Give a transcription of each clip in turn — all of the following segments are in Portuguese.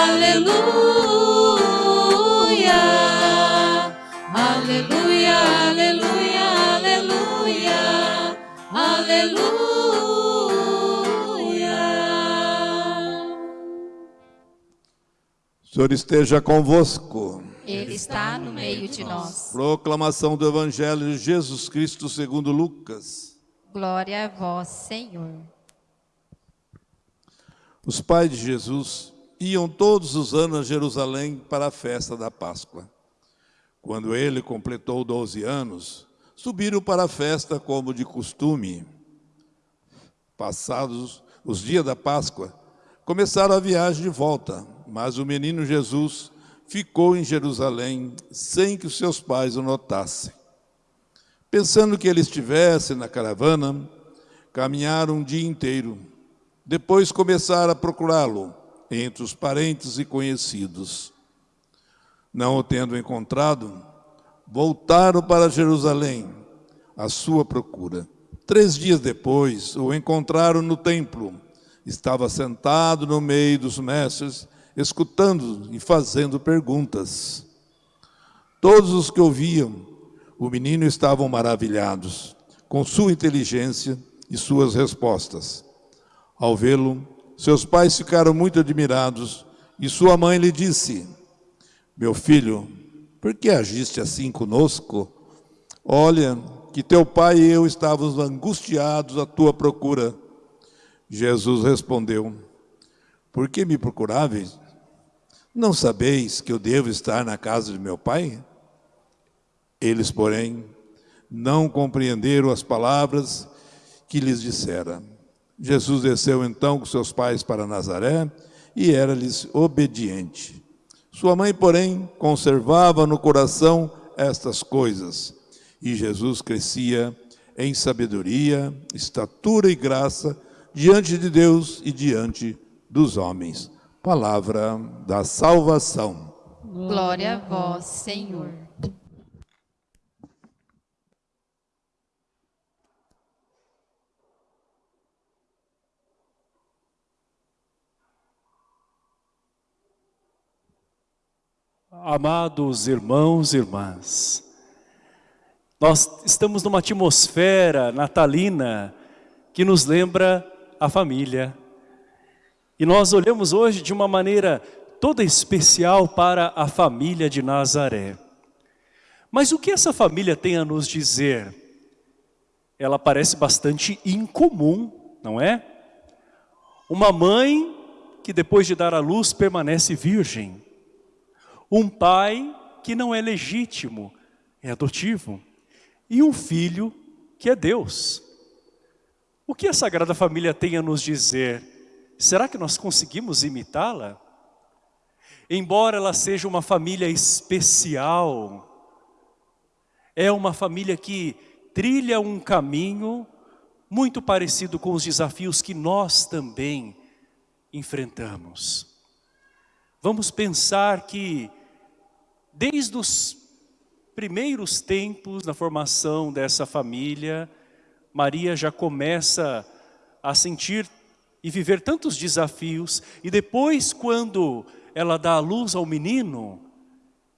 aleluia, aleluia, aleluia, aleluia, aleluia. O Senhor esteja convosco. Ele está no meio de nós. Proclamação do Evangelho de Jesus Cristo segundo Lucas. Glória a vós, Senhor. Os pais de Jesus iam todos os anos a Jerusalém para a festa da Páscoa. Quando ele completou 12 anos, subiram para a festa como de costume. Passados os dias da Páscoa, começaram a viagem de volta, mas o menino Jesus ficou em Jerusalém sem que os seus pais o notassem. Pensando que ele estivesse na caravana, caminharam um dia inteiro. Depois começaram a procurá-lo entre os parentes e conhecidos. Não o tendo encontrado, voltaram para Jerusalém à sua procura. Três dias depois, o encontraram no templo. Estava sentado no meio dos mestres, escutando e fazendo perguntas. Todos os que ouviam o menino estavam maravilhados com sua inteligência e suas respostas. Ao vê-lo, seus pais ficaram muito admirados e sua mãe lhe disse: Meu filho, por que agiste assim conosco? Olha, que teu pai e eu estávamos angustiados à tua procura. Jesus respondeu: Por que me procuráveis? Não sabeis que eu devo estar na casa de meu pai? Eles, porém, não compreenderam as palavras que lhes dissera. Jesus desceu então com seus pais para Nazaré e era-lhes obediente. Sua mãe, porém, conservava no coração estas coisas. E Jesus crescia em sabedoria, estatura e graça diante de Deus e diante dos homens. Palavra da salvação. Glória a vós, Senhor. Amados irmãos e irmãs, nós estamos numa atmosfera natalina que nos lembra a família. E nós olhamos hoje de uma maneira toda especial para a família de Nazaré. Mas o que essa família tem a nos dizer? Ela parece bastante incomum, não é? Uma mãe que depois de dar à luz permanece virgem. Um pai que não é legítimo, é adotivo. E um filho que é Deus. O que a Sagrada Família tem a nos dizer? Será que nós conseguimos imitá-la? Embora ela seja uma família especial, é uma família que trilha um caminho muito parecido com os desafios que nós também enfrentamos. Vamos pensar que desde os primeiros tempos na formação dessa família, Maria já começa a sentir e viver tantos desafios, e depois quando ela dá a luz ao menino,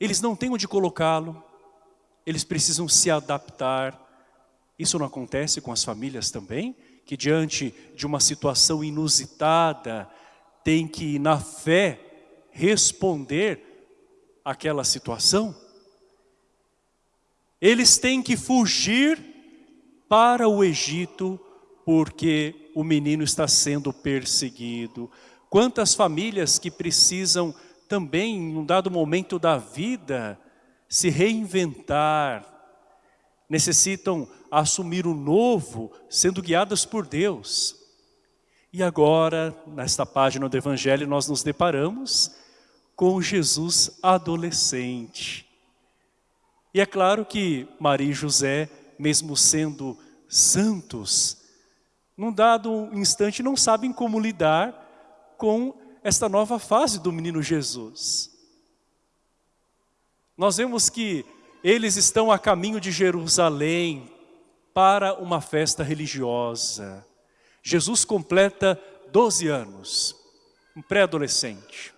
eles não têm onde colocá-lo, eles precisam se adaptar. Isso não acontece com as famílias também? Que diante de uma situação inusitada, tem que na fé responder àquela situação? Eles têm que fugir para o Egito porque o menino está sendo perseguido. Quantas famílias que precisam também, em um dado momento da vida, se reinventar, necessitam assumir o novo, sendo guiadas por Deus. E agora, nesta página do Evangelho, nós nos deparamos com Jesus adolescente. E é claro que Maria e José, mesmo sendo santos, num dado instante não sabem como lidar com esta nova fase do menino Jesus. Nós vemos que eles estão a caminho de Jerusalém para uma festa religiosa. Jesus completa 12 anos, um pré-adolescente.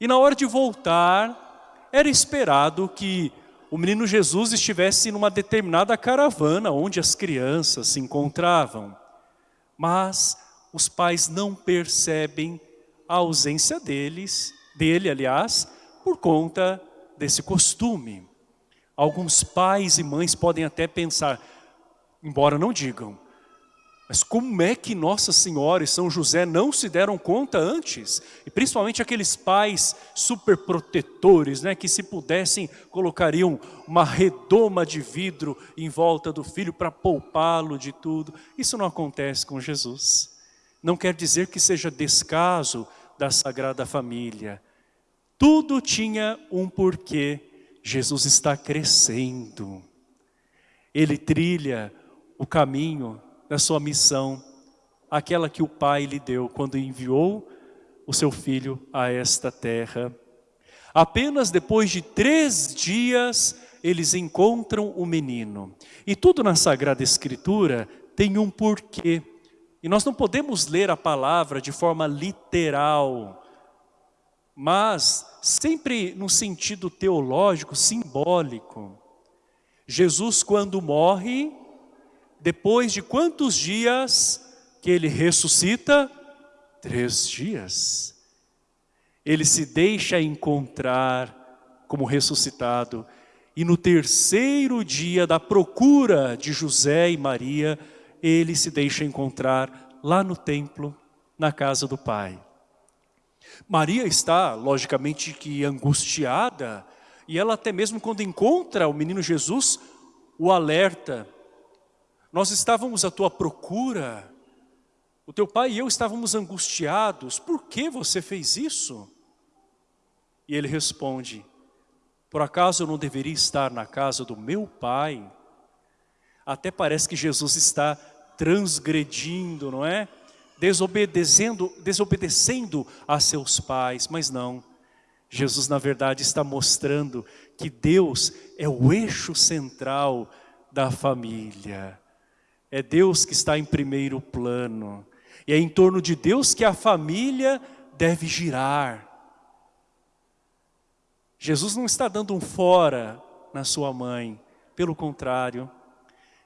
E na hora de voltar, era esperado que o menino Jesus estivesse numa determinada caravana onde as crianças se encontravam. Mas os pais não percebem a ausência deles, dele, aliás, por conta desse costume. Alguns pais e mães podem até pensar, embora não digam, mas como é que Nossa Senhora e São José não se deram conta antes? E principalmente aqueles pais superprotetores, né, que se pudessem colocariam uma redoma de vidro em volta do filho para poupá-lo de tudo. Isso não acontece com Jesus. Não quer dizer que seja descaso da Sagrada Família. Tudo tinha um porquê. Jesus está crescendo. Ele trilha o caminho da sua missão, aquela que o Pai lhe deu quando enviou o seu filho a esta terra. Apenas depois de três dias eles encontram o menino. E tudo na Sagrada Escritura tem um porquê. E nós não podemos ler a palavra de forma literal, mas sempre no sentido teológico, simbólico. Jesus quando morre, depois de quantos dias que ele ressuscita? Três dias. Ele se deixa encontrar como ressuscitado. E no terceiro dia da procura de José e Maria, ele se deixa encontrar lá no templo, na casa do Pai. Maria está, logicamente, que angustiada, e ela até mesmo quando encontra o menino Jesus, o alerta, nós estávamos à tua procura, o teu pai e eu estávamos angustiados, por que você fez isso? E ele responde, por acaso eu não deveria estar na casa do meu pai? Até parece que Jesus está transgredindo, não é? Desobedecendo, desobedecendo a seus pais, mas não. Jesus, na verdade, está mostrando que Deus é o eixo central da família. É Deus que está em primeiro plano. E é em torno de Deus que a família deve girar. Jesus não está dando um fora na sua mãe. Pelo contrário,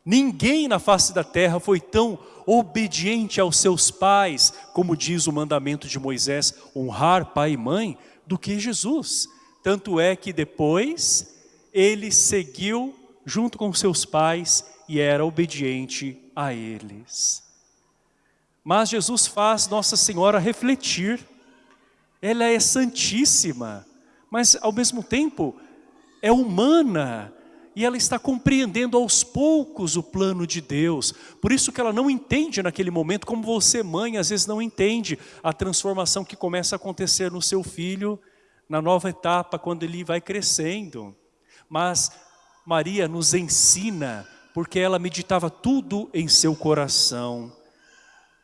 ninguém na face da terra foi tão obediente aos seus pais, como diz o mandamento de Moisés, honrar pai e mãe, do que Jesus. Tanto é que depois ele seguiu junto com seus pais e era obediente a eles. Mas Jesus faz Nossa Senhora refletir. Ela é santíssima, mas ao mesmo tempo é humana e ela está compreendendo aos poucos o plano de Deus. Por isso que ela não entende naquele momento, como você mãe às vezes não entende a transformação que começa a acontecer no seu filho na nova etapa, quando ele vai crescendo. Mas Maria nos ensina, porque ela meditava tudo em seu coração.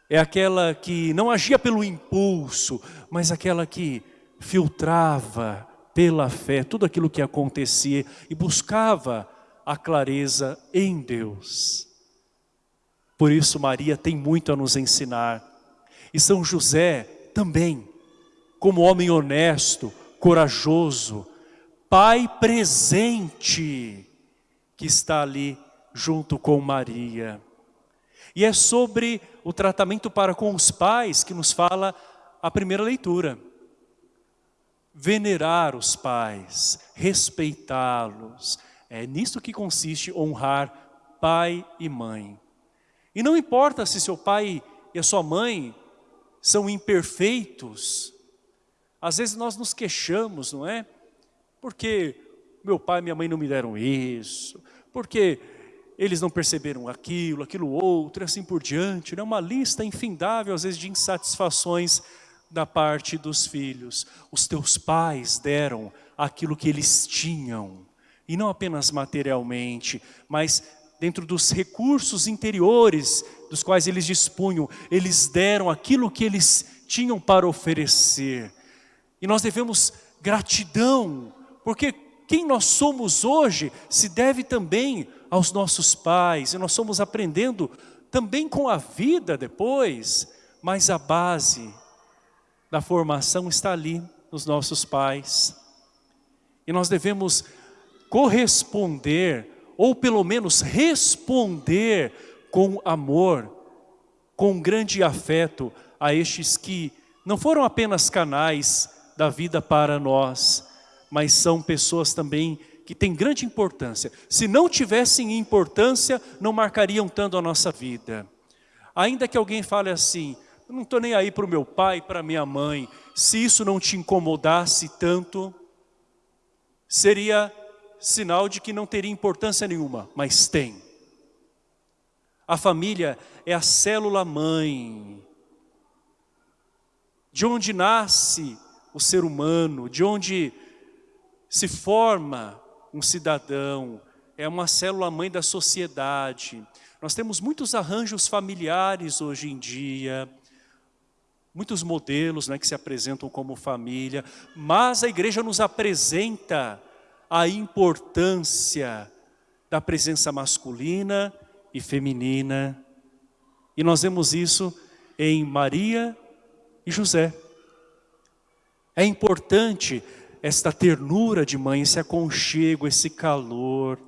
É aquela que não agia pelo impulso, mas aquela que filtrava pela fé tudo aquilo que acontecia e buscava a clareza em Deus. Por isso Maria tem muito a nos ensinar. E São José também, como homem honesto, corajoso, pai presente, que está ali junto com Maria. E é sobre o tratamento para com os pais que nos fala a primeira leitura. Venerar os pais, respeitá-los. É nisso que consiste honrar pai e mãe. E não importa se seu pai e a sua mãe são imperfeitos. Às vezes nós nos queixamos, não é? Porque meu pai e minha mãe não me deram isso, porque eles não perceberam aquilo, aquilo outro, assim por diante. É uma lista infindável, às vezes, de insatisfações da parte dos filhos. Os teus pais deram aquilo que eles tinham, e não apenas materialmente, mas dentro dos recursos interiores dos quais eles dispunham, eles deram aquilo que eles tinham para oferecer. E nós devemos gratidão, porque quem nós somos hoje se deve também aos nossos pais, e nós somos aprendendo também com a vida depois, mas a base da formação está ali nos nossos pais. E nós devemos corresponder, ou pelo menos responder com amor, com grande afeto a estes que não foram apenas canais da vida para nós, mas são pessoas também que têm grande importância. Se não tivessem importância, não marcariam tanto a nossa vida. Ainda que alguém fale assim, não estou nem aí para o meu pai, para minha mãe, se isso não te incomodasse tanto, seria sinal de que não teria importância nenhuma, mas tem. A família é a célula mãe, de onde nasce o ser humano, de onde se forma um cidadão, é uma célula mãe da sociedade. Nós temos muitos arranjos familiares hoje em dia, muitos modelos né, que se apresentam como família, mas a igreja nos apresenta a importância da presença masculina e feminina. E nós vemos isso em Maria e José. É importante esta ternura de mãe, esse aconchego, esse calor.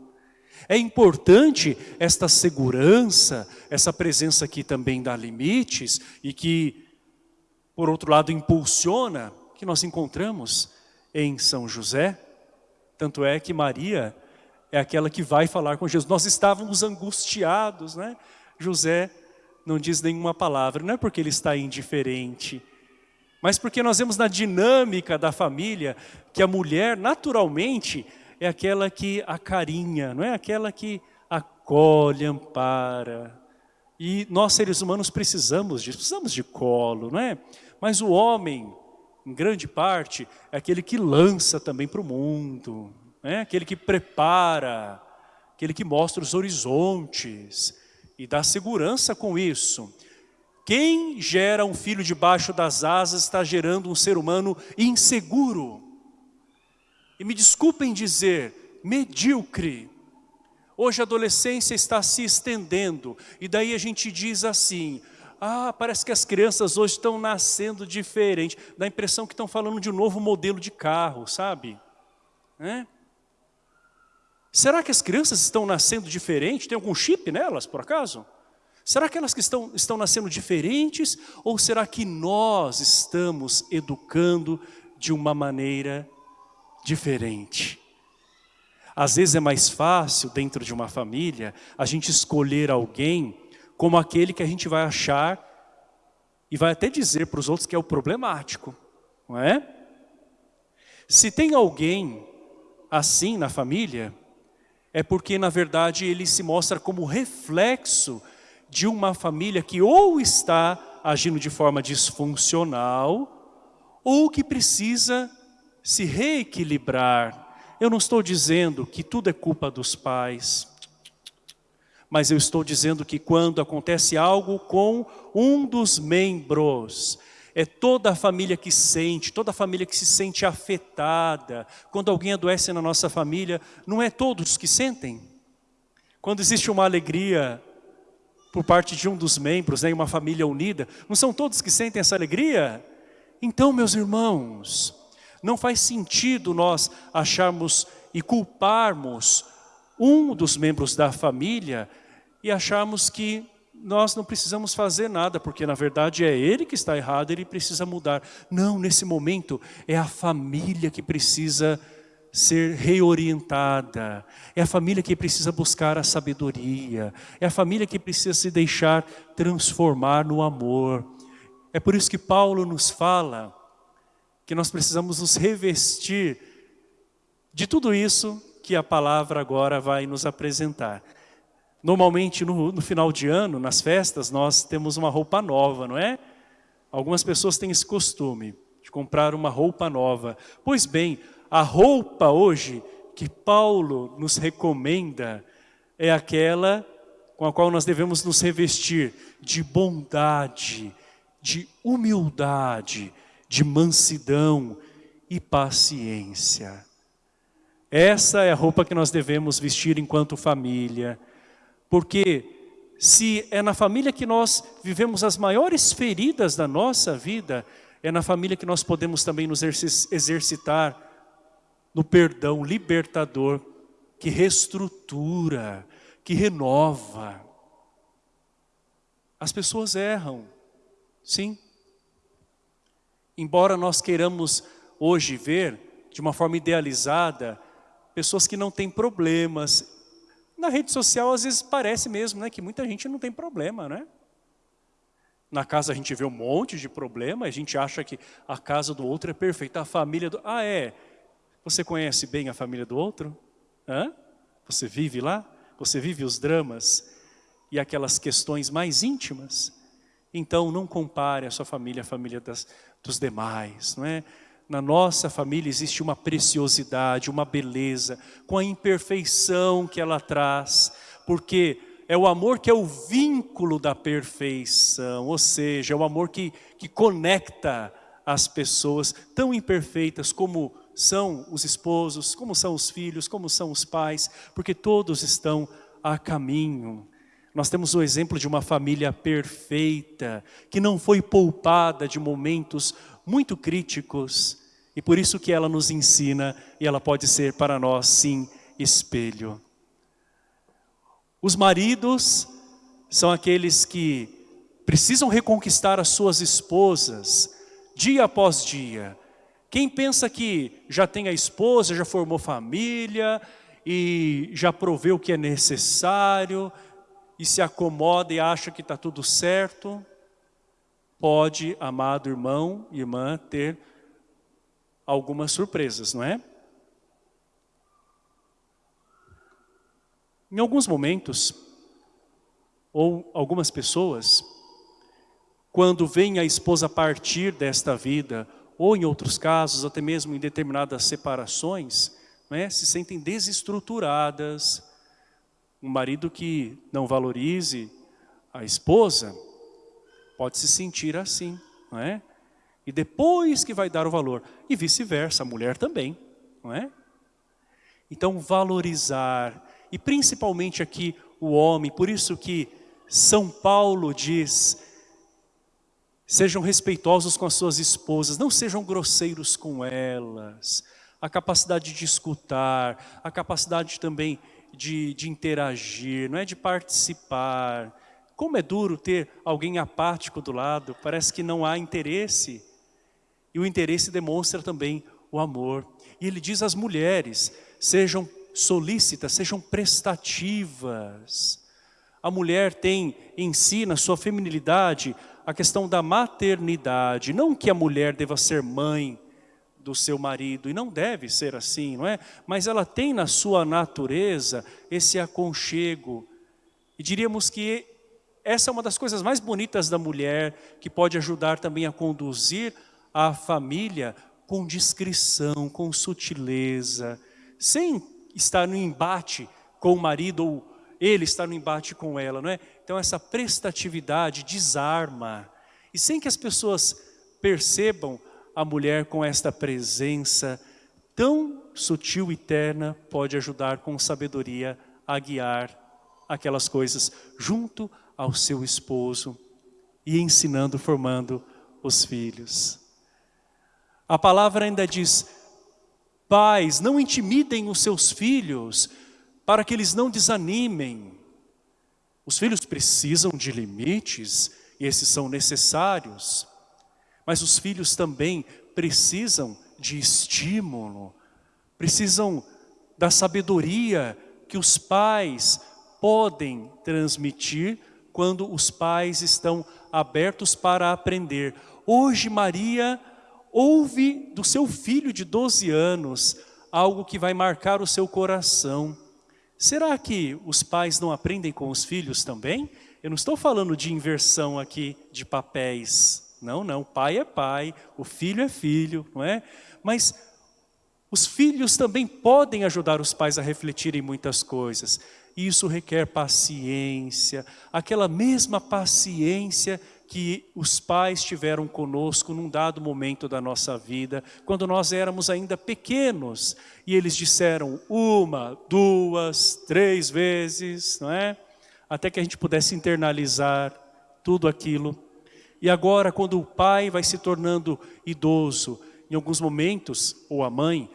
É importante esta segurança, essa presença que também dá limites e que, por outro lado, impulsiona, que nós encontramos em São José. Tanto é que Maria é aquela que vai falar com Jesus. Nós estávamos angustiados, né? José não diz nenhuma palavra, não é porque ele está indiferente, mas porque nós vemos na dinâmica da família que a mulher naturalmente é aquela que acarinha, não é aquela que acolhe, ampara. E nós seres humanos precisamos disso, precisamos de colo, não é? Mas o homem, em grande parte, é aquele que lança também para o mundo, é? aquele que prepara, aquele que mostra os horizontes e dá segurança com isso. Quem gera um filho debaixo das asas está gerando um ser humano inseguro. E me desculpem dizer, medíocre. Hoje a adolescência está se estendendo e daí a gente diz assim, ah, parece que as crianças hoje estão nascendo diferente. Dá a impressão que estão falando de um novo modelo de carro, sabe? É? Será que as crianças estão nascendo diferente? Tem algum chip nelas, por acaso? Será que elas que estão, estão nascendo diferentes ou será que nós estamos educando de uma maneira diferente? Às vezes é mais fácil dentro de uma família a gente escolher alguém como aquele que a gente vai achar e vai até dizer para os outros que é o problemático, não é? Se tem alguém assim na família, é porque na verdade ele se mostra como reflexo de uma família que ou está agindo de forma disfuncional, ou que precisa se reequilibrar. Eu não estou dizendo que tudo é culpa dos pais, mas eu estou dizendo que quando acontece algo com um dos membros, é toda a família que sente, toda a família que se sente afetada. Quando alguém adoece na nossa família, não é todos que sentem. Quando existe uma alegria por parte de um dos membros, né, uma família unida, não são todos que sentem essa alegria? Então, meus irmãos, não faz sentido nós acharmos e culparmos um dos membros da família e acharmos que nós não precisamos fazer nada, porque na verdade é ele que está errado, ele precisa mudar. Não, nesse momento é a família que precisa ser reorientada, é a família que precisa buscar a sabedoria, é a família que precisa se deixar transformar no amor. É por isso que Paulo nos fala que nós precisamos nos revestir de tudo isso que a palavra agora vai nos apresentar. Normalmente no, no final de ano, nas festas, nós temos uma roupa nova, não é? Algumas pessoas têm esse costume de comprar uma roupa nova. Pois bem, a roupa hoje que Paulo nos recomenda é aquela com a qual nós devemos nos revestir de bondade, de humildade, de mansidão e paciência. Essa é a roupa que nós devemos vestir enquanto família, porque se é na família que nós vivemos as maiores feridas da nossa vida, é na família que nós podemos também nos exercitar no perdão libertador, que reestrutura, que renova. As pessoas erram, sim. Embora nós queiramos hoje ver, de uma forma idealizada, pessoas que não têm problemas, na rede social, às vezes, parece mesmo né, que muita gente não tem problema, né? Na casa a gente vê um monte de problema, a gente acha que a casa do outro é perfeita, a família do... Ah, é? Você conhece bem a família do outro? Hã? Você vive lá? Você vive os dramas e aquelas questões mais íntimas? Então, não compare a sua família à família das, dos demais, não é? na nossa família existe uma preciosidade, uma beleza, com a imperfeição que ela traz, porque é o amor que é o vínculo da perfeição, ou seja, é o amor que, que conecta as pessoas tão imperfeitas como são os esposos, como são os filhos, como são os pais, porque todos estão a caminho. Nós temos o exemplo de uma família perfeita, que não foi poupada de momentos muito críticos, e por isso que ela nos ensina, e ela pode ser para nós, sim, espelho. Os maridos são aqueles que precisam reconquistar as suas esposas, dia após dia. Quem pensa que já tem a esposa, já formou família, e já proveu o que é necessário, e se acomoda e acha que está tudo certo, pode, amado irmão e irmã, ter algumas surpresas, não é? Em alguns momentos, ou algumas pessoas, quando vem a esposa partir desta vida, ou em outros casos, até mesmo em determinadas separações, é? se sentem desestruturadas. Um marido que não valorize a esposa, pode se sentir assim, não é? E depois que vai dar o valor. E vice-versa, a mulher também, não é? Então valorizar, e principalmente aqui o homem, por isso que São Paulo diz, sejam respeitosos com as suas esposas, não sejam grosseiros com elas, a capacidade de escutar, a capacidade também de, de interagir, não é de participar, como é duro ter alguém apático do lado, parece que não há interesse. E o interesse demonstra também o amor. E ele diz às mulheres, sejam solícitas, sejam prestativas. A mulher tem em si, na sua feminilidade, a questão da maternidade. Não que a mulher deva ser mãe do seu marido, e não deve ser assim, não é? Mas ela tem na sua natureza esse aconchego. E diríamos que essa é uma das coisas mais bonitas da mulher, que pode ajudar também a conduzir a família com discrição, com sutileza, sem estar no embate com o marido ou ele estar no embate com ela, não é? Então essa prestatividade desarma. E sem que as pessoas percebam a mulher com esta presença tão sutil e terna, pode ajudar com sabedoria a guiar aquelas coisas junto ao seu esposo e ensinando, formando os filhos. A palavra ainda diz, pais, não intimidem os seus filhos, para que eles não desanimem. Os filhos precisam de limites, e esses são necessários, mas os filhos também precisam de estímulo, precisam da sabedoria que os pais podem transmitir quando os pais estão abertos para aprender. Hoje Maria ouve do seu filho de 12 anos algo que vai marcar o seu coração. Será que os pais não aprendem com os filhos também? Eu não estou falando de inversão aqui de papéis. Não, não, pai é pai, o filho é filho, não é? Mas os filhos também podem ajudar os pais a refletirem muitas coisas. Isso requer paciência, aquela mesma paciência que os pais tiveram conosco num dado momento da nossa vida, quando nós éramos ainda pequenos, e eles disseram uma, duas, três vezes, não é? até que a gente pudesse internalizar tudo aquilo. E agora, quando o pai vai se tornando idoso, em alguns momentos, ou a mãe,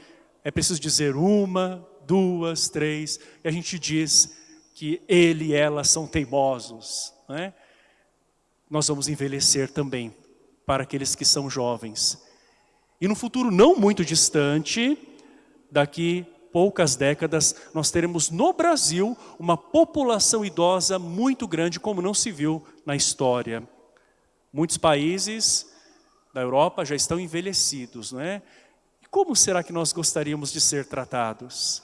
é preciso dizer uma, duas, três, e a gente diz que ele e ela são teimosos. Né? Nós vamos envelhecer também para aqueles que são jovens. E no futuro não muito distante, daqui poucas décadas, nós teremos no Brasil uma população idosa muito grande, como não se viu na história. Muitos países da Europa já estão envelhecidos, não é? E como será que nós gostaríamos de ser tratados?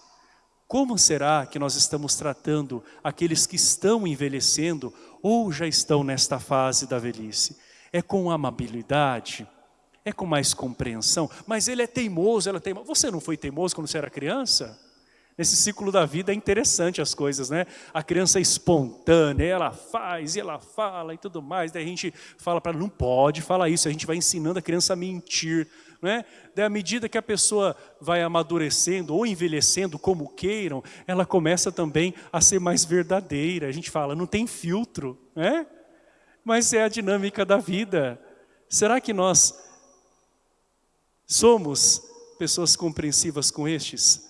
Como será que nós estamos tratando aqueles que estão envelhecendo ou já estão nesta fase da velhice? É com amabilidade? É com mais compreensão? Mas ele é teimoso, ela é teimosa. Você não foi teimoso quando você era criança? Nesse ciclo da vida é interessante as coisas, né? A criança é espontânea, ela faz e ela fala e tudo mais. Daí a gente fala para ela, não pode falar isso. A gente vai ensinando a criança a mentir, né? Daí à medida que a pessoa vai amadurecendo ou envelhecendo, como queiram, ela começa também a ser mais verdadeira. A gente fala, não tem filtro, né? Mas é a dinâmica da vida. Será que nós somos pessoas compreensivas com estes?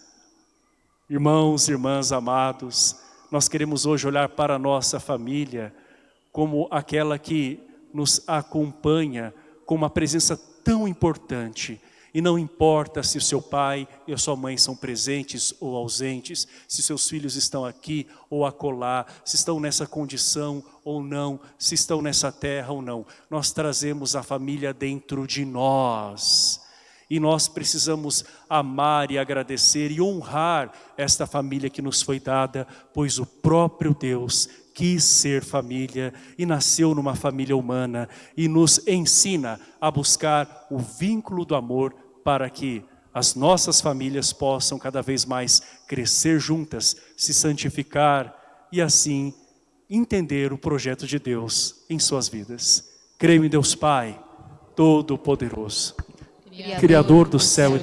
Irmãos, irmãs amados, nós queremos hoje olhar para a nossa família como aquela que nos acompanha com uma presença tão importante. E não importa se o seu pai e a sua mãe são presentes ou ausentes, se seus filhos estão aqui ou acolá, se estão nessa condição ou não, se estão nessa terra ou não. Nós trazemos a família dentro de nós. E nós precisamos amar e agradecer e honrar esta família que nos foi dada, pois o próprio Deus quis ser família e nasceu numa família humana e nos ensina a buscar o vínculo do amor para que as nossas famílias possam cada vez mais crescer juntas, se santificar e assim entender o projeto de Deus em suas vidas. Creio em Deus Pai, Todo-Poderoso. Criador do céu e